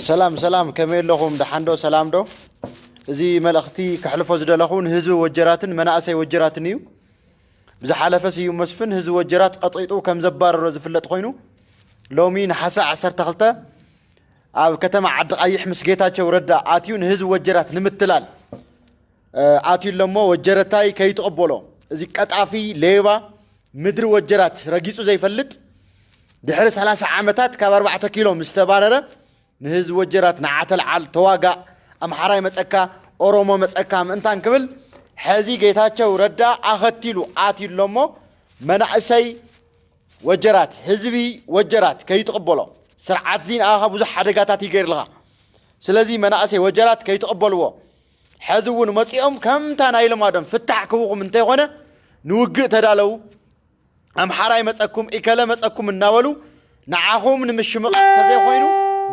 ሰላም ሰላም ከመይ ኣለኹም ድሓን ዶ ሰላም ዶ እዚ መልእኽቲ ከሕልፎ ዝደለኹ ንህዝቢ ወጀራትን መናእሰይ ወጀራትን እዩ ብዝሓለፈ ስዩ መስፍን ህዝቢ ወጀራት ቀጢጡ ከም ዘባረሮ ዝፍለጥ ኮይኑ ሎሚ ንሓሳ 12 ኣብ ከተማ ዓዲ ቀይሕ ምስ ጌታቸው ረዳ ኣትዩ ንህዝቢ ወጀራት ንምትላል ኣትዩ ሎሞ ወጀረታይ ከይትቕበሎ እዚ ቀጣፊ ሌባ ምድሪ ወጀራት ረጊፁ ዘይፈልጥ ድሕሪ 30 ዓመታት ካብ 4 ኪሎ ምስ ተባረረ ንህዝቢ ወጀራት ንዓተልዓል ተዋጋእ ኣምሓራይ መፀካ ኦሮሞ መፀካ ምእንታን ክብል ሕዚ ጌታቸው ረዳ ኣኸቲሉ ኣትዩሎ እሞ መናእሰይ ወጀራት ህዝቢ ወጀራት ከይትቕበሎ ስርዓት እዚ ንኣኻ ብዙሕ ሓደጋታት ይገይርልኻ ስለዚ መናእሰይ ወጀራት ከይትቕበልዎ ሕዚ እውን መፂኦም ከምታ ናይ ልማዶም ፍታሕ ክብኹም እንተይኮነ ንውግእ ተዳለዉ ኣምሓራይ መፀኩም ኢከለ መፀኩም እናበሉ ንዓኹም ንምሽምቕ ተዘይኮይኑ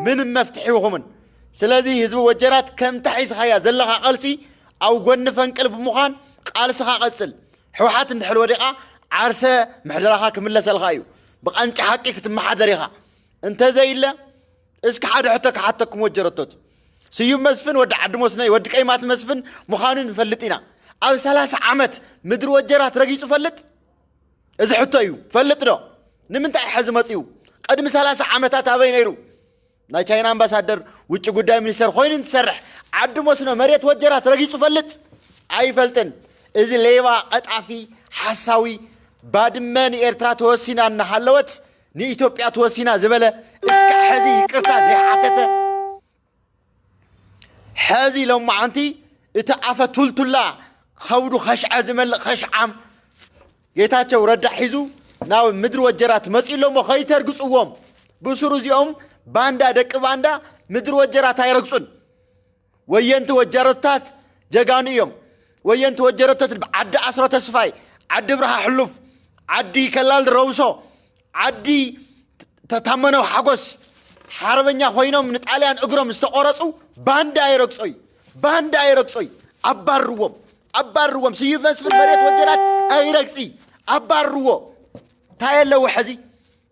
ምንም መፍትሒ ይኹምን ስለዚ ህዝቢ ወጀራት ከም ተሒዝኻያ ዘለኻ ቐልሲ ኣብ ጎኒ ፈንቅል ብምዃን ቃልስኻ ቀፅል ሕወሓት እንድሕር ወዲቓ ዓርሰ ምሕደራኻ ክምለሰልካ እዩ ብቐንጪ ሓቂ ክትመሓደር ኢኻ እንተዘይለ እስኪ ሓደ ሕቶ ክሓተኩም ወጀረቶት ስዩም መስፍን ወዲ ዓዲ ሞስነይ ወዲ ቀይማት መስፍን ምዃኑ ንፈልጥ ኢና ኣብ 30 ዓመት ምድሪ ወጀራት ረጊፁ ፈልጥ እዚ ሕቶ እዩ ፈልጥ ዶ ንምንታይ ሕዚ መፅኡ ቀድሚ 30 ዓመታት ኣበይ ነይሩ ናይ ቻይና ኣምባሳደር ውጭ ጉዳይ ሚኒስተር ኮይኑ እንትሰርሕ ዓዲ መስኖ መሬት ወጀራት ረጊፁ ፈልጥ? ኣይፈልጥን እዚ ሌባ ቀጣፊ ሓሳዊ ባድመ ንኤርትራ ተወሲና እናሃለወት ንኢትዮጵያ ተወሲና ዝበለ እስካዕ ሕዚ ይቅርታ ዘይሓተተ ሕዚ ሎማዓንቲ እቲ ኣፈ ቱልቱላ ከብዱ ኸሽዐ ዝመልእ ኸሽዓም ጌታቸው ረዳ ሒዙ ናብ ምድሪ ወጀራት መፂሎ ሞ ከይተርግፅዎም ብስሩ እዚኦም ባንዳ ደቂ ባንዳ ምድሪ ወጀራት ኣይረግፁን ወየንቲ ወጀረታት ጀጋኑ እዮም። ወየንቲ ወጀረታት ዓዲ ኣስሮ ተስፋይ ዓዲ ብርሃ ሕሉፍ ዓዲ ከላል ረውሶ ዓዲ ተታመነው ሓጎስ ሓርበኛ ኮይኖም ንጣልያን እግሮም ዝተቆረፁ ባንዳ ኣይረግፆይ ባንዳ ኣይረግፆይ ኣባርዎም ኣባርዎም ስዩም መስፍን መሬት ወጀራት ኣይረግፂ ኣባርዎ እንታይ ኣለዎ ሕዚ።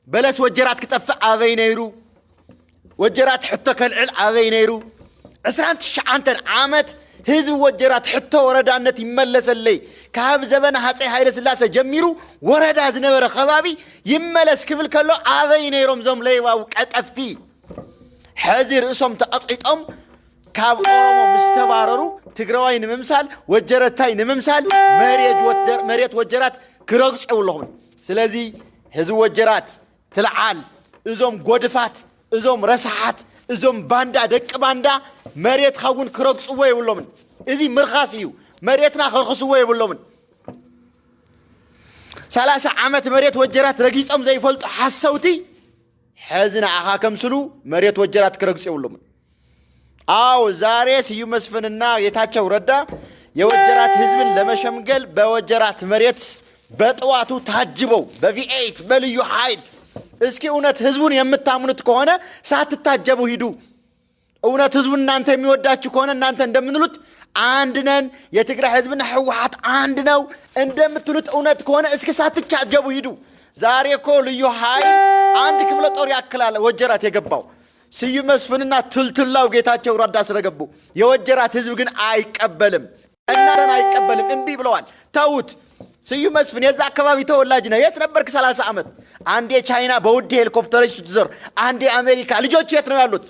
በለስ ወጀራት ክጠፍእ ኣበይ ነይሩ ወጀራት ሕቶ ከልዕል ኣበይ ነይሩ 29 ዓመት ህዝቢ ወጀራት ሕቶ ወረዳነት ይመለሰለይ ካብ ዘበነ ሃፀይ ሃይለ ስላሴ ጀሚሩ ወረዳ ዝነበረ ከባቢ ይመለስ ክብል ከሎ ኣበይ ነይሮም ዞም ለይባው ቀጠፍቲ ሕዚ ርእሶም ተቐጢጦም ካብ ኦሮሞ ምስ ተባረሩ ትግራዋይ ንምምሳል ወጀረታይ ንምምሳል መሬት ወጀራት ክረግፁ የብለኹም ስለዚ ህዝቢ ወጀራት ትልዓል እዞም ጎድፋት እዞም ረሳሓት እዞም ባንዳ ደቂ ባንዳ መሬትካ እውን ክረግፅዎ የብሎምን። እዚ ምርኻስ እዩ። መሬትና ከርክስዎ የብሎምን። ሰላሳ ዓመት መሬት ወጀራት ረጊፆም ዘይፈልጡ ሓሰውቲ ሕዚ ንዓኻ ከምስሉ መሬት ወጀራት ክረግፁ የብሎምን። አዎ ዛሬ ስዩም መስፍንና ጌታቸው ረዳ የወጀራት ህዝብን ለመሸምገል በወጀራት መሬት በጥዋቱ ታጅበው በቪኤት በልዩ ኃይል እስኪ እውነት ህዝቡን የምታምኑት ከሆነ ሳትታጀቡ ሂዱ። እውነት ህዝቡን እናንተ የሚወዳችሁ ከሆነ እናንተ እንደምንሉት አንድ ነን፣ የትግራይ ህዝብና ህወሓት አንድ ነው እንደምትሉት እውነት ከሆነ እስኪ ሳትታጀቡ ሂዱ። ዛሬ እኮ ልዩ ኃይል አንድ ክፍለ ጦር ያክላል ወጀራት የገባው ስዩም መስፍንና ትልትላው ጌታቸው ረዳ ስለገቡ የወጀራት ህዝብ ግን አይቀበልም። እናንተን አይቀበልም። እምቢ ብለዋል። ተዉት። ስዩም መስፍን የዛ አካባቢ ተወላጅ ነው። የት ነበርክ? 30 ዓመት አንዴ ቻይና በውድ ሄሊኮፕተሮች ስትዞር፣ አንዴ አሜሪካ። ልጆች የት ነው ያሉት?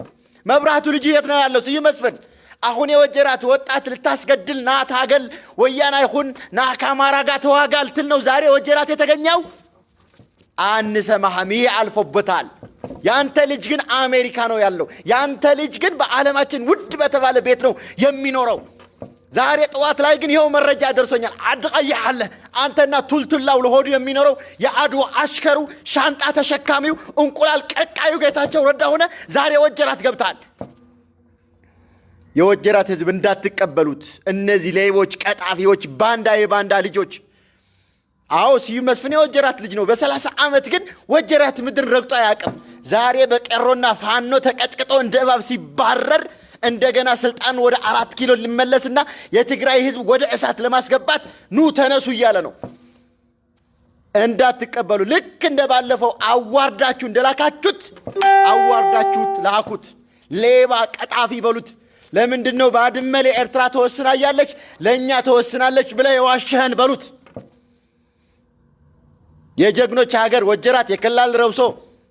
መብራቱ ልጅ የት ነው ያለው? ስዩም መስፍን አሁን የወጀራት ወጣት ልታስገድል ና ታገል፣ ወያና ይሁን ና ከአማራ ጋር ተዋጋ ልትል ነው ዛሬ ወጀራት የተገኘው። አንሰማህም። ይህ አልፎበታል። ያንተ ልጅ ግን አሜሪካ ነው ያለው። ያንተ ልጅ ግን በዓለማችን ውድ በተባለ ቤት ነው የሚኖረው። ዛሬ ጠዋት ላይ ግን ይኸው መረጃ ደርሶኛል። አድ አለ አንተና ቱልቱላው ለሆዱ የሚኖረው የአድዋ አሽከሩ ሻንጣ ተሸካሚው እንቁላል ቀቃዩ ጌታቸው ረዳ ሆነ ዛሬ ወጀራት ገብታል። የወጀራት ህዝብ እንዳትቀበሉት። እነዚህ ሌቦች፣ ቀጣፊዎች፣ ባንዳ የባንዳ ልጆች። አዎ ስዩም መስፍን የወጀራት ልጅ ነው። በሰላሳ ዓመት ግን ወጀራት ምድር ረግጦ አያውቅም። ዛሬ በቄሮና ፋኖ ተቀጥቅጦ እንደ እባብ ሲባረር እንደገና ስልጣን ወደ አራት ኪሎ ሊመለስና የትግራይ ህዝብ ወደ እሳት ለማስገባት ኑ ተነሱ እያለ ነው። እንዳትቀበሉ። ልክ እንደ ባለፈው አዋርዳችሁ እንደላካችሁት አዋርዳችሁት ላኩት። ሌባ ቀጣፊ በሉት። ለምንድን ነው ባድመ ለኤርትራ ተወስና ለእኛ ተወስናለች ብለ የዋሸህን በሉት። የጀግኖች ሀገር ወጀራት፣ የከላል ረብሶ፣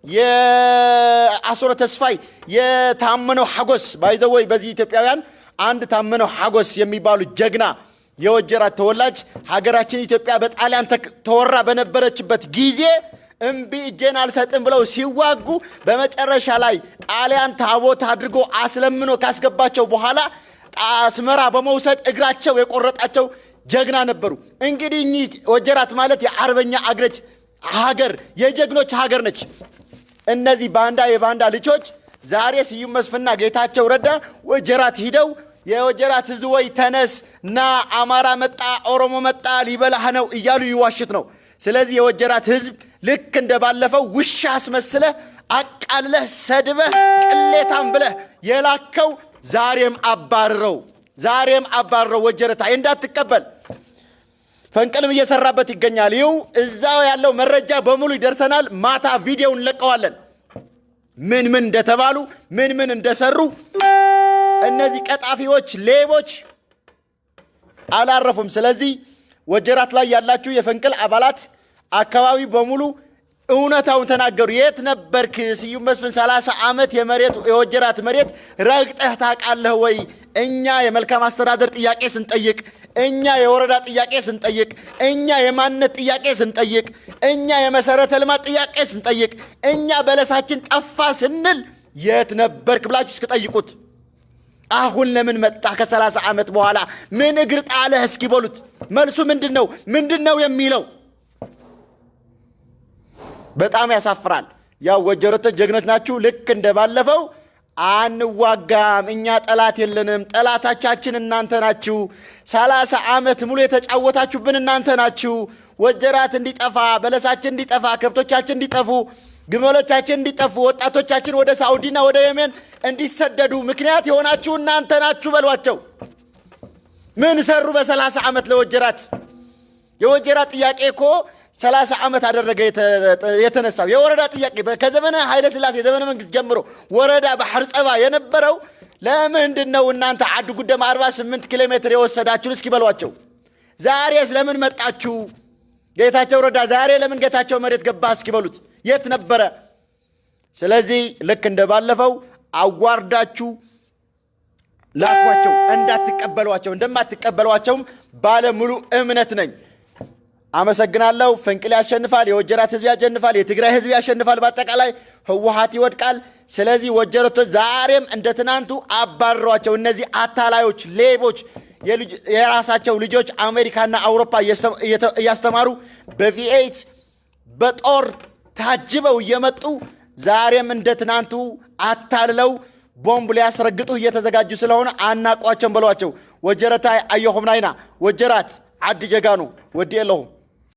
የአሱረ ተስፋይ፣ የታመነው ሐጎስ ባይዘወይ በዚህ ኢትዮጵያውያን አንድ ታመነው ሐጎስ የሚባሉ ጀግና የወጀራት ተወላጅ ሀገራችን ኢትዮጵያ በጣሊያን ተወራ በነበረችበት ጊዜ እምቢ እጄን አልሰጥም ብለው ሲዋጉ በመጨረሻ ላይ ጣሊያን ታቦት አድርጎ አስለምኖ ካስገባቸው በኋላ አስመራ በመውሰድ እግራቸው የቆረጣቸው ጀግና ነበሩ። እንግዲህ እኚህ ወጀራት ማለት የአርበኛ አግረች ሀገር የጀግኖች ሀገር ነች። እነዚህ ባንዳ የባንዳ ልጆች ዛሬ ስዩም መስፍንና ጌታቸው ረዳ ወጀራት ሂደው የወጀራት ህዝብ ወይ ተነስ ና አማራ መጣ ኦሮሞ መጣ ሊበላህ ነው እያሉ ይዋሽት ነው። ስለዚህ የወጀራት ህዝብ ልክ እንደ ባለፈው ውሻ አስመስለህ አቃልለህ ሰድበህ ቅሌታም ብለህ የላከው ዛሬም አባርረው፣ ዛሬም አባርረው። ወጀረታ እንዳትቀበል ፈንቅልም እየሰራበት ይገኛል። ይው እዛው ያለው መረጃ በሙሉ ይደርሰናል። ማታ ቪዲዮ እንለቀዋለን። ምን ምን እንደተባሉ ምን ምን እንደሰሩ እነዚህ ቀጣፊዎች፣ ሌቦች አላረፉም። ስለዚህ ወጀራት ላይ ያላችሁ የፈንቅል አባላት አካባቢ በሙሉ እውነታውን ተናገሩ። የት ነበርክ ስዩም መስፍን? ሰላሳ ዓመት የመሬት የወጀራት መሬት ረግጠህ ታውቃለህ ወይ? እኛ የመልካም አስተዳደር ጥያቄ ስንጠይቅ፣ እኛ የወረዳ ጥያቄ ስንጠይቅ፣ እኛ የማንነት ጥያቄ ስንጠይቅ፣ እኛ የመሰረተ ልማት ጥያቄ ስንጠይቅ፣ እኛ በለሳችን ጠፋ ስንል የት ነበርክ ብላችሁ እስክጠይቁት አሁን ለምን መጣ? ከሰላሳ ዓመት በኋላ ምን እግር ጣለህ? እስኪ በሉት። መልሱ ምንድን ነው? ምንድን ነው የሚለው? በጣም ያሳፍራል። ያው ወጀሮቶች ጀግኖች ናችሁ። ልክ እንደ ባለፈው አንዋጋም፣ እኛ ጠላት የለንም፣ ጠላታቻችን እናንተ ናችሁ። ሰላሳ ዓመት ሙሉ የተጫወታችሁብን እናንተ ናችሁ። ወጀራት እንዲጠፋ፣ በለሳችን እንዲጠፋ፣ ከብቶቻችን እንዲጠፉ፣ ግመሎቻችን እንዲጠፉ፣ ወጣቶቻችን ወደ ሳዑዲና ወደ የሜን እንዲሰደዱ ምክንያት የሆናችሁ እናንተ ናችሁ በሏቸው። ምን ሰሩ በሰላሳ ዓመት ለወጀራት? የወጀራት ጥያቄ እኮ ሰላሳ ዓመት አደረገ የተነሳው የወረዳ ጥያቄ ከዘመነ ኃይለ ሥላሴ ዘመነ መንግስት ጀምሮ ወረዳ ባህር ጸባ የነበረው ለምንድን ነው እናንተ አድ ጉደም 48 ኪሎ ሜትር የወሰዳችሁን እስኪ በሏቸው። ዛሬስ ለምን መጣችሁ? ጌታቸው ረዳ ዛሬ ለምን ጌታቸው መሬት ገባ እስኪ በሉት። የት ነበረ? ስለዚህ ልክ እንደባለፈው አዋርዳችሁ ላኳቸው። እንዳትቀበሏቸው እንደማትቀበሏቸውም ባለሙሉ እምነት ነኝ። አመሰግናለሁ። ፈንቅል ያሸንፋል። የወጀራት ህዝብ ያሸንፋል። የትግራይ ህዝብ ያሸንፋል። በአጠቃላይ ህወሀት ይወድቃል። ስለዚህ ወጀረቶች ዛሬም እንደ ትናንቱ አባረሯቸው። እነዚህ አታላዮች፣ ሌቦች የራሳቸው ልጆች አሜሪካና አውሮፓ እያስተማሩ በቪኤት በጦር ታጅበው እየመጡ ዛሬም እንደ ትናንቱ አታልለው ቦምብ ሊያስረግጡ እየተዘጋጁ ስለሆነ አናቋቸውም በሏቸው። ወጀረታ አየኹም ናይና ወጀራት ዓዲ ጀጋኑ ወዲ የለኹም